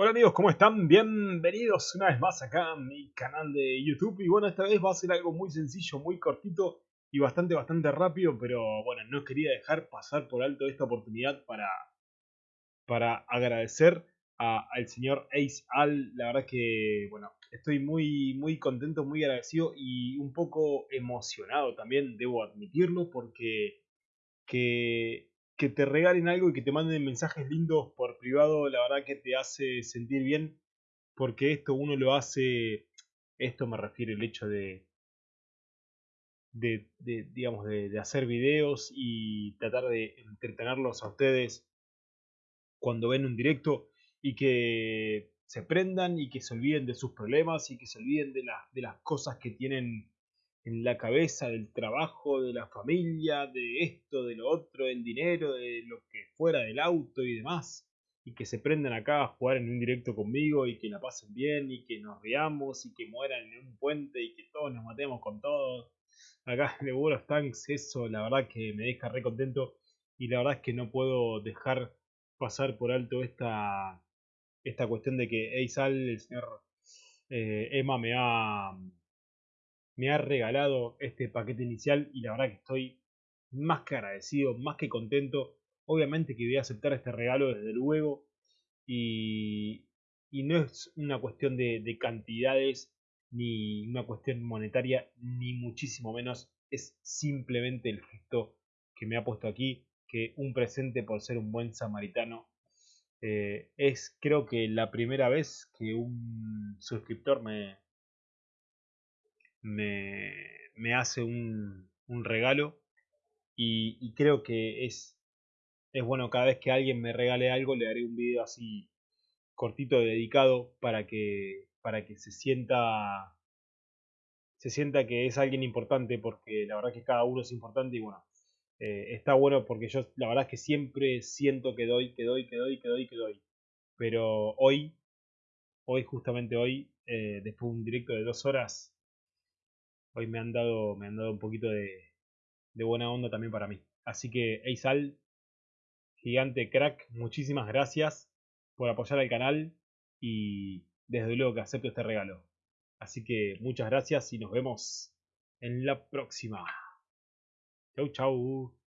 Hola amigos, ¿cómo están? Bienvenidos una vez más acá a mi canal de YouTube y bueno, esta vez va a ser algo muy sencillo, muy cortito y bastante, bastante rápido, pero bueno, no quería dejar pasar por alto esta oportunidad para, para agradecer al señor Ace Al, la verdad que, bueno, estoy muy, muy contento, muy agradecido y un poco emocionado también, debo admitirlo, porque que que te regalen algo y que te manden mensajes lindos por privado, la verdad que te hace sentir bien, porque esto uno lo hace, esto me refiere el hecho de, de, digamos, de, hacer videos y tratar de entretenerlos a ustedes cuando ven un directo y que se prendan y que se olviden de sus problemas y que se olviden de, de las cosas que tienen en la cabeza del trabajo, de la familia, de esto, de lo otro, del dinero, de lo que fuera del auto y demás. Y que se prendan acá a jugar en un directo conmigo y que la pasen bien y que nos riamos y que mueran en un puente y que todos nos matemos con todos. Acá en el World Tanks eso la verdad que me deja re contento y la verdad es que no puedo dejar pasar por alto esta, esta cuestión de que Eisal, el señor eh, Emma me ha me ha regalado este paquete inicial y la verdad que estoy más que agradecido, más que contento. Obviamente que voy a aceptar este regalo desde luego y, no es una cuestión de, de cantidades ni una cuestión monetaria ni muchísimo menos. Es simplemente el gesto que me ha puesto aquí, que un presente por ser un buen samaritano. Eh, es creo que la primera vez que un suscriptor me, me, me hace un, un regalo y, creo que es, es bueno cada vez que alguien me regale algo le haré un video así cortito dedicado para que para que se sienta se sienta que es alguien importante porque la verdad que cada uno es importante y bueno eh, está bueno porque yo la verdad es que siempre siento que doy que doy que doy que doy que doy. Pero hoy hoy justamente hoy eh, después de un directo de dos horas hoy me han dado, me han dado un poquito de, buena onda también para mí. Así que, Eisal, gigante crack, muchísimas gracias por apoyar al canal y desde luego que acepto este regalo. Así que muchas gracias y nos vemos en la próxima. Chau, chau.